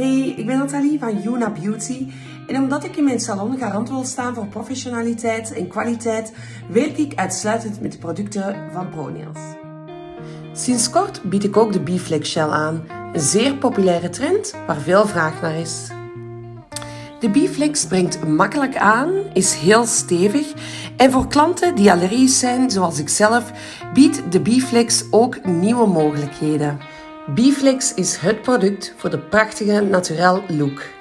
Hey, ik ben Nathalie van Yuna Beauty en omdat ik in mijn salon garant wil staan voor professionaliteit en kwaliteit, werk ik uitsluitend met producten van ProNails. Sinds kort bied ik ook de Biflex Gel aan, een zeer populaire trend waar veel vraag naar is. De Biflex brengt makkelijk aan, is heel stevig en voor klanten die allergisch zijn, zoals ik zelf, biedt de Biflex ook nieuwe mogelijkheden. Biflex is het product voor de prachtige naturel look.